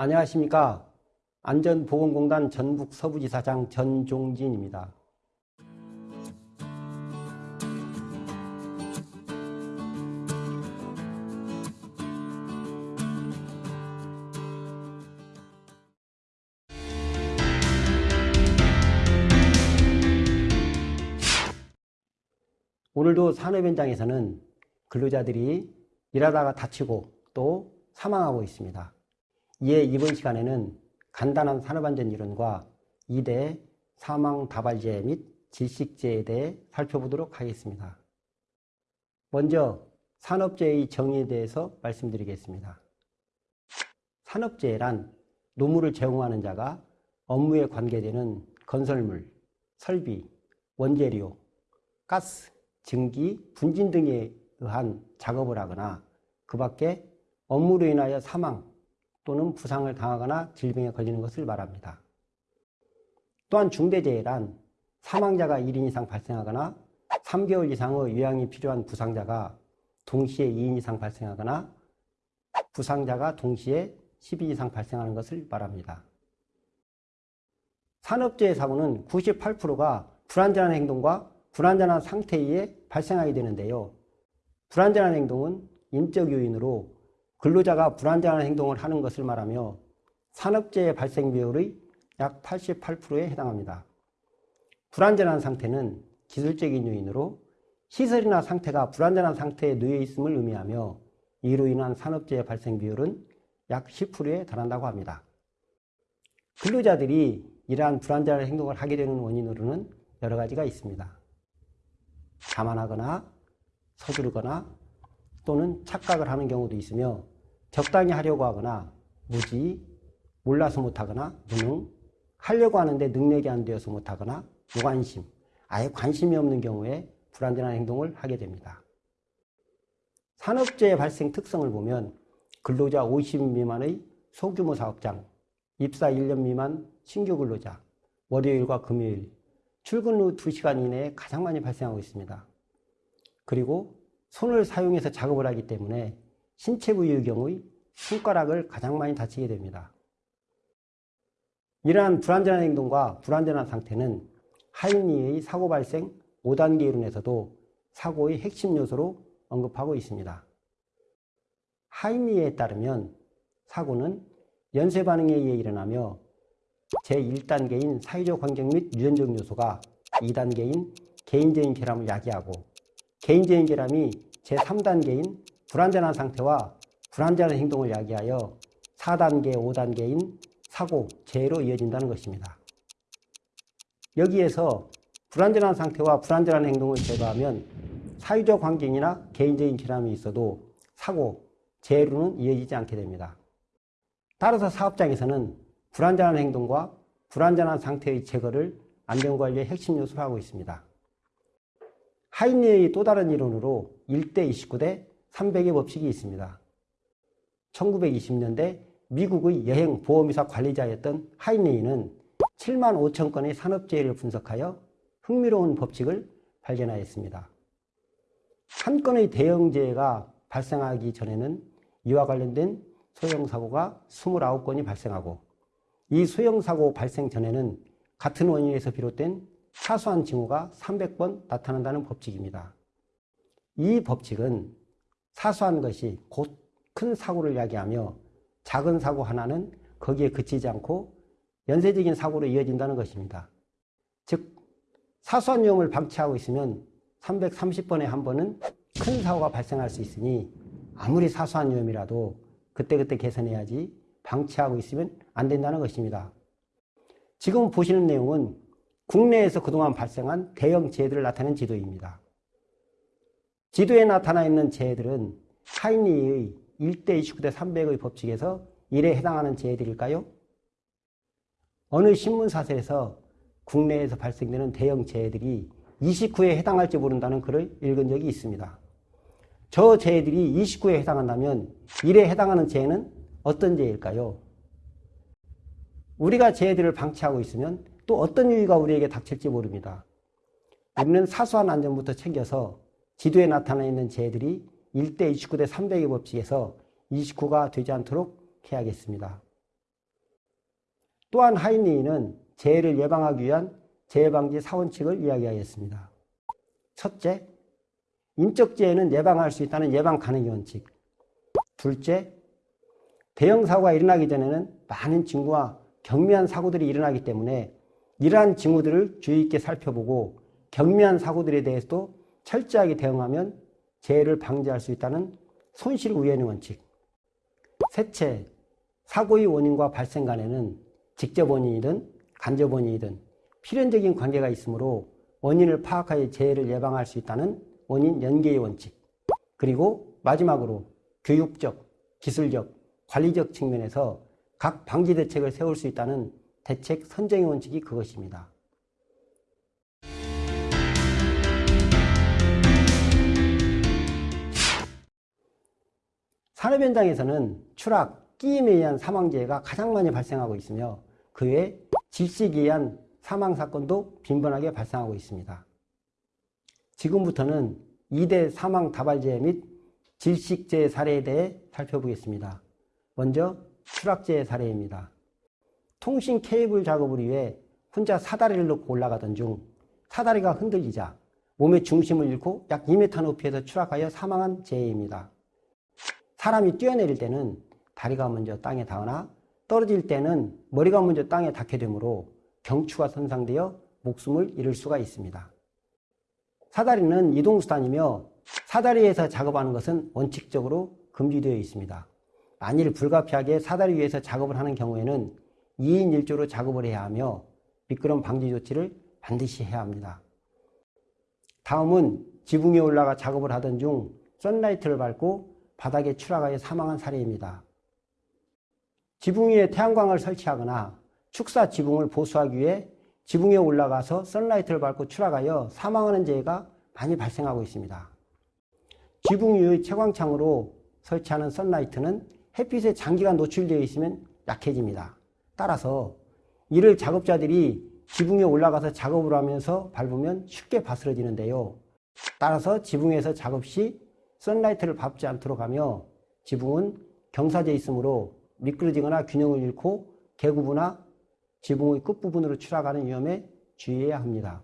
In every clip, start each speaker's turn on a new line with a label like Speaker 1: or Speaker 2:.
Speaker 1: 안녕하십니까. 안전보건공단 전북 서부지사장 전종진입니다. 오늘도 산업 현장에서는 근로자들이 일하다가 다치고 또 사망하고 있습니다. 이에 이번 시간에는 간단한 산업안전 이론과 2대 사망 다발재 및 질식재에 대해 살펴보도록 하겠습니다. 먼저 산업재해의 정의에 대해서 말씀드리겠습니다. 산업재해란 노무를 제공하는 자가 업무에 관계되는 건설물, 설비, 원재료, 가스, 증기, 분진 등에 의한 작업을 하거나 그 밖에 업무로 인하여 사망 또는 부상을 당하거나 질병에 걸리는 것을 말합니다. 또한 중대재해란 사망자가 1인 이상 발생하거나 3개월 이상의 요양이 필요한 부상자가 동시에 2인 이상 발생하거나 부상자가 동시에 10인 이상 발생하는 것을 말합니다. 산업재해 사고는 98%가 불안전한 행동과 불안전한 상태에 의해 발생하게 되는데요. 불안전한 행동은 인적 요인으로 근로자가 불안전한 행동을 하는 것을 말하며 산업재해 발생 비율의 약 88%에 해당합니다. 불안전한 상태는 기술적인 요인으로 시설이나 상태가 불안전한 상태에 놓여 있음을 의미하며 이로 인한 산업재해 발생 비율은 약 10%에 달한다고 합니다. 근로자들이 이러한 불안전한 행동을 하게 되는 원인으로는 여러 가지가 있습니다. 자만하거나 서두르거나 또는 착각을 하는 경우도 있으며 적당히 하려고 하거나 무지, 몰라서 못하거나 무능, 하려고 하는데 능력이 안 되어서 못하거나 무관심, 아예 관심이 없는 경우에 불안전한 행동을 하게 됩니다. 산업재해 발생 특성을 보면 근로자 50인 미만의 소규모 사업장, 입사 1년 미만 신규 근로자, 월요일과 금요일, 출근 후 2시간 이내에 가장 많이 발생하고 있습니다. 그리고 손을 사용해서 작업을 하기 때문에 신체 부위의 경우의 손가락을 가장 많이 다치게 됩니다. 이러한 불안전한 행동과 불안전한 상태는 하인리의 사고 발생 5단계 이론에서도 사고의 핵심 요소로 언급하고 있습니다. 하인리에 따르면 사고는 연쇄 반응에 의해 일어나며 제1단계인 사회적 환경 및 유전적 요소가 2단계인 개인적인 결함을 야기하고 개인적인 결함이 제3단계인 불안전한 상태와 불안전한 행동을 야기하여 4단계, 5단계인 사고, 재해로 이어진다는 것입니다. 여기에서 불안전한 상태와 불안전한 행동을 제거하면 사회적 환경이나 개인적인 결함이 있어도 사고, 재해로는 이어지지 않게 됩니다. 따라서 사업장에서는 불안전한 행동과 불안전한 상태의 제거를 안전관리의 핵심 요소로 하고 있습니다. 하인리의 또 다른 이론으로 1대 29대 300의 법칙이 있습니다. 1920년대 미국의 여행 보험회사 관리자였던 하인리는 7만 5천 건의 산업재해를 분석하여 흥미로운 법칙을 발견하였습니다. 한 건의 대형재해가 발생하기 전에는 이와 관련된 소형사고가 29건이 발생하고 이 소형사고 발생 전에는 같은 원인에서 비롯된 사소한 징후가 300번 나타난다는 법칙입니다. 이 법칙은 사소한 것이 곧 큰 사고를 야기하며 작은 사고 하나는 거기에 그치지 않고 연쇄적인 사고로 이어진다는 것입니다. 즉 사소한 위험을 방치하고 있으면 330번에 한 번은 큰 사고가 발생할 수 있으니 아무리 사소한 위험이라도 그때그때 개선해야지 방치하고 있으면 안 된다는 것입니다. 지금 보시는 내용은 국내에서 그동안 발생한 대형 재해들을 나타낸 지도입니다. 지도에 나타나 있는 재해들은 하인리의 1대 29대 300의 법칙에서 1에 해당하는 재해들일까요? 어느 신문사설에서 국내에서 발생되는 대형 재해들이 29에 해당할지 모른다는 글을 읽은 적이 있습니다. 저 재해들이 29에 해당한다면 1에 해당하는 재해는 어떤 재해일까요? 우리가 재해들을 방치하고 있으면 또 어떤 유의가 우리에게 닥칠지 모릅니다. 우리는 사소한 안전부터 챙겨서 지도에 나타나 있는 재해들이 1대 29대 300의 법칙에서 29가 되지 않도록 해야겠습니다. 또한 하인리는 재해를 예방하기 위한 재해방지 사원칙을 이야기하였습니다. 첫째, 인적 재해는 예방할 수 있다는 예방 가능의 원칙. 둘째, 대형 사고가 일어나기 전에는 많은 징후와 경미한 사고들이 일어나기 때문에 이러한 징후들을 주의 있게 살펴보고 경미한 사고들에 대해서도 철저하게 대응하면 재해를 방지할 수 있다는 손실 우연의 원칙. 셋째, 사고의 원인과 발생 간에는 직접 원인이든 간접 원인이든 필연적인 관계가 있으므로 원인을 파악하여 재해를 예방할 수 있다는 원인 연계의 원칙. 그리고 마지막으로 교육적, 기술적, 관리적 측면에서 각 방지 대책을 세울 수 있다는 대책 선정의 원칙이 그것입니다. 산업 현장에서는 추락, 끼임에 의한 사망재해가 가장 많이 발생하고 있으며 그외 질식에 의한 사망 사건도 빈번하게 발생하고 있습니다. 지금부터는 2대 사망 다발재해 및 질식재해 사례에 대해 살펴보겠습니다. 먼저 추락재해 사례입니다. 통신 케이블 작업을 위해 혼자 사다리를 놓고 올라가던 중 사다리가 흔들리자 몸의 중심을 잃고 약 2m 높이에서 추락하여 사망한 재해입니다. 사람이 뛰어내릴 때는 다리가 먼저 땅에 닿으나 떨어질 때는 머리가 먼저 땅에 닿게 되므로 경추가 손상되어 목숨을 잃을 수가 있습니다. 사다리는 이동수단이며 사다리에서 작업하는 것은 원칙적으로 금지되어 있습니다. 만일 불가피하게 사다리 위에서 작업을 하는 경우에는 2인 1조로 작업을 해야 하며 미끄럼 방지 조치를 반드시 해야 합니다. 다음은 지붕 위에 올라가 작업을 하던 중 선라이트를 밟고 바닥에 추락하여 사망한 사례입니다. 지붕 위에 태양광을 설치하거나 축사 지붕을 보수하기 위해 지붕에 올라가서 선라이트를 밟고 추락하여 사망하는 재해가 많이 발생하고 있습니다. 지붕 위의 채광창으로 설치하는 선라이트는 햇빛에 장기간 노출되어 있으면 약해집니다. 따라서 이를 작업자들이 지붕에 올라가서 작업을 하면서 밟으면 쉽게 바스러지는데요. 따라서 지붕에서 작업 시 선라이트를 밟지 않도록 하며 지붕은 경사져 있으므로 미끄러지거나 균형을 잃고 개구부나 지붕의 끝부분으로 추락하는 위험에 주의해야 합니다.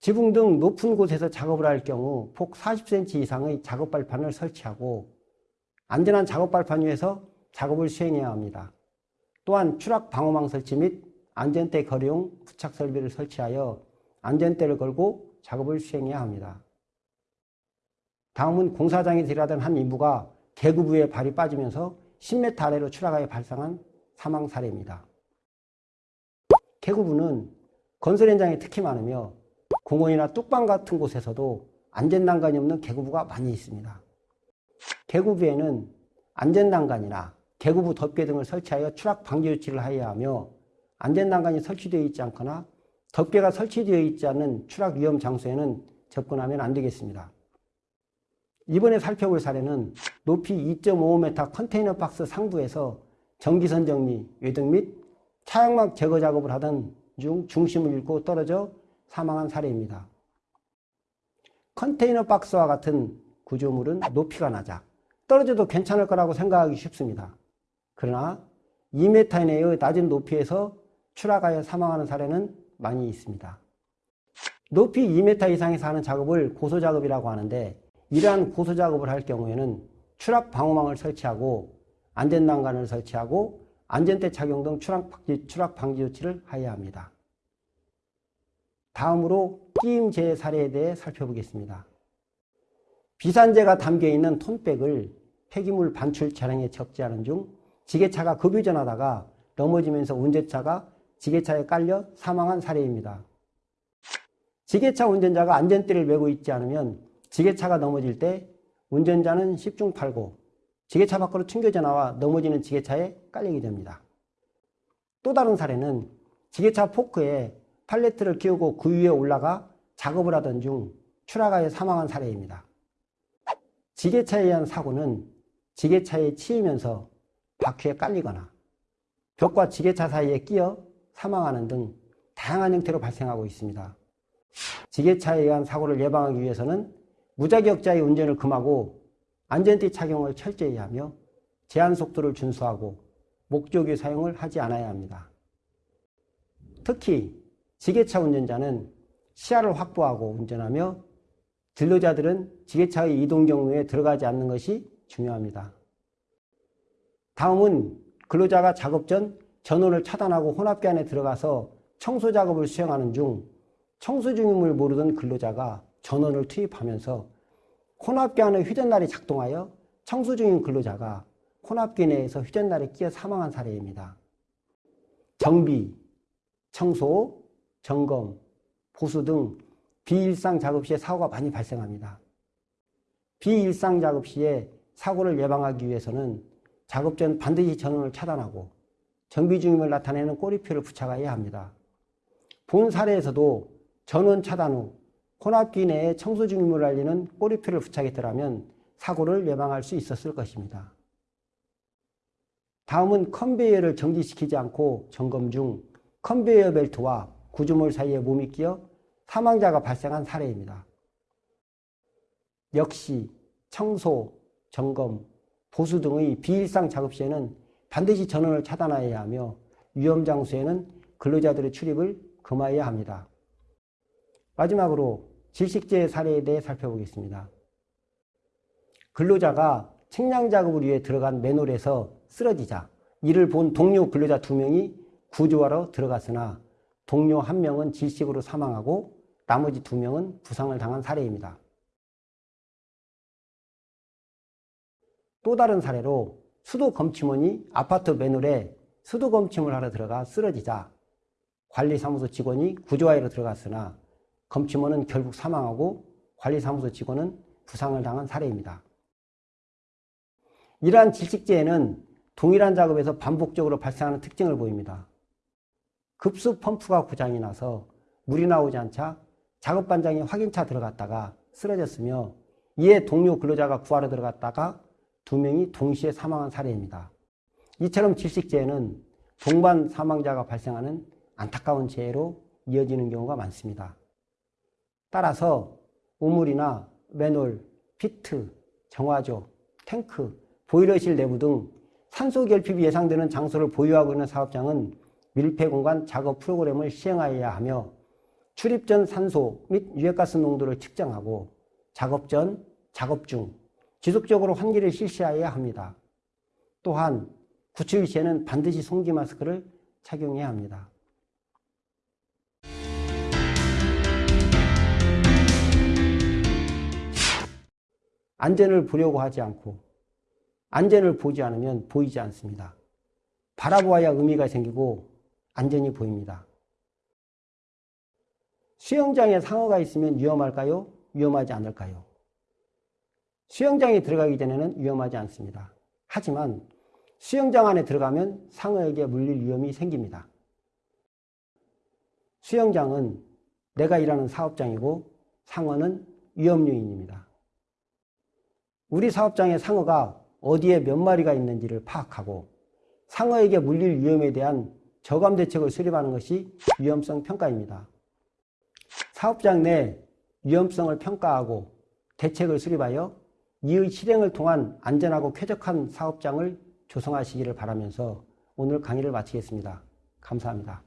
Speaker 1: 지붕 등 높은 곳에서 작업을 할 경우 폭 40cm 이상의 작업 발판을 설치하고 안전한 작업 발판 위에서 작업을 수행해야 합니다. 또한 추락 방어망 설치 및 안전대 거리용 부착 설비를 설치하여 안전대를 걸고 작업을 수행해야 합니다. 다음은 공사장에서 일하던 한 인부가 계구부에 발이 빠지면서 10m 아래로 추락하여 발생한 사망 사례입니다. 계구부는 건설 현장에 특히 많으며 공원이나 뚝방 같은 곳에서도 안전난간이 없는 계구부가 많이 있습니다. 계구부에는 안전난간이나 계구부 덮개 등을 설치하여 추락 방지 조치를 하여야 하며 안전난간이 설치되어 있지 않거나 덮개가 설치되어 있지 않은 추락 위험 장소에는 접근하면 안 되겠습니다. 이번에 살펴볼 사례는 높이 2.5m 컨테이너 박스 상부에서 전기선 정리, 외등 및 차양막 제거 작업을 하던 중 중심을 잃고 떨어져 사망한 사례입니다. 컨테이너 박스와 같은 구조물은 높이가 낮아 떨어져도 괜찮을 거라고 생각하기 쉽습니다. 그러나 2m 이내의 낮은 높이에서 추락하여 사망하는 사례는 많이 있습니다. 높이 2m 이상에서 하는 작업을 고소작업이라고 하는데 이러한 고소 작업을 할 경우에는 추락 방어망을 설치하고 안전 난간을 설치하고 안전대 착용 등 추락 방지, 추락 방지 조치를 하여야 합니다. 다음으로 끼임 재해 사례에 대해 살펴보겠습니다. 비산재가 담겨있는 톤백을 폐기물 반출 차량에 적재하는 중 지게차가 급유전하다가 넘어지면서 운전자가 지게차에 깔려 사망한 사례입니다. 지게차 운전자가 안전대를 메고 있지 않으면 지게차가 넘어질 때 운전자는 10중 8고 지게차 밖으로 튕겨져 나와 넘어지는 지게차에 깔리게 됩니다. 또 다른 사례는 지게차 포크에 팔레트를 끼우고 그 위에 올라가 작업을 하던 중 추락하여 사망한 사례입니다. 지게차에 의한 사고는 지게차에 치이면서 바퀴에 깔리거나 벽과 지게차 사이에 끼어 사망하는 등 다양한 형태로 발생하고 있습니다. 지게차에 의한 사고를 예방하기 위해서는 무자격자의 운전을 금하고 안전띠 착용을 철저히 하며 제한 속도를 준수하고 목조기 사용을 하지 않아야 합니다. 특히 지게차 운전자는 시야를 확보하고 운전하며 진로자들은 지게차의 이동 경로에 들어가지 않는 것이 중요합니다. 다음은 근로자가 작업 전 전원을 차단하고 혼합기 안에 들어가서 청소 작업을 수행하는 중 청소 중임을 모르던 근로자가 전원을 투입하면서 혼합기 안의 휴전날이 작동하여 청소 중인 근로자가 혼합기 내에서 휴전날에 끼어 사망한 사례입니다. 정비, 청소, 점검, 보수 등 비일상 작업 시에 사고가 많이 발생합니다. 비일상 작업 시에 사고를 예방하기 위해서는 작업 전 반드시 전원을 차단하고 정비 중임을 나타내는 꼬리표를 부착해야 합니다. 본 사례에서도 전원 차단 후 혼합기 내에 청소 중임을 알리는 꼬리표를 부착했더라면 사고를 예방할 수 있었을 것입니다. 다음은 컨베이어를 정지시키지 않고 점검 중 컨베이어 벨트와 구조물 사이에 몸이 끼어 사망자가 발생한 사례입니다. 역시 청소, 점검, 보수 등의 비일상 작업 시에는 반드시 전원을 차단해야 하며 위험 장소에는 근로자들의 출입을 금하여야 합니다. 마지막으로 질식 재해 사례에 대해 살펴보겠습니다. 근로자가 측량 작업을 위해 들어간 맨홀에서 쓰러지자 이를 본 동료 근로자 두 명이 구조하러 들어갔으나 동료 한 명은 질식으로 사망하고 나머지 두 명은 부상을 당한 사례입니다. 또 다른 사례로 수도 검침원이 아파트 맨홀에 수도 검침을 하러 들어가 쓰러지자 관리사무소 직원이 구조하러 들어갔으나 검침원은 결국 사망하고 관리사무소 직원은 부상을 당한 사례입니다. 이러한 질식제에는 동일한 작업에서 반복적으로 발생하는 특징을 보입니다. 급수 펌프가 고장이 나서 물이 나오지 않자 작업 반장이 확인차 들어갔다가 쓰러졌으며 이에 동료 근로자가 구하러 들어갔다가 두 명이 동시에 사망한 사례입니다. 이처럼 질식재해는 동반 사망자가 발생하는 안타까운 재해로 이어지는 경우가 많습니다. 따라서 우물이나 맨홀, 피트, 정화조, 탱크, 보일러실 내부 등 산소 결핍이 예상되는 장소를 보유하고 있는 사업장은 밀폐 공간 작업 프로그램을 시행하여야 하며 출입 전 산소 및 유해가스 농도를 측정하고 작업 전, 작업 중 지속적으로 환기를 실시하여야 합니다. 또한 구출 시에는 반드시 송기 마스크를 착용해야 합니다. 안전을 보려고 하지 않고 안전을 보지 않으면 보이지 않습니다. 바라보아야 의미가 생기고 안전이 보입니다. 수영장에 상어가 있으면 위험할까요? 위험하지 않을까요? 수영장에 들어가기 전에는 위험하지 않습니다. 하지만 수영장 안에 들어가면 상어에게 물릴 위험이 생깁니다. 수영장은 내가 일하는 사업장이고 상어는 위험 요인입니다. 우리 사업장의 상어가 어디에 몇 마리가 있는지를 파악하고 상어에게 물릴 위험에 대한 저감 대책을 수립하는 것이 위험성 평가입니다. 사업장 내 위험성을 평가하고 대책을 수립하여 이의 실행을 통한 안전하고 쾌적한 사업장을 조성하시기를 바라면서 오늘 강의를 마치겠습니다. 감사합니다.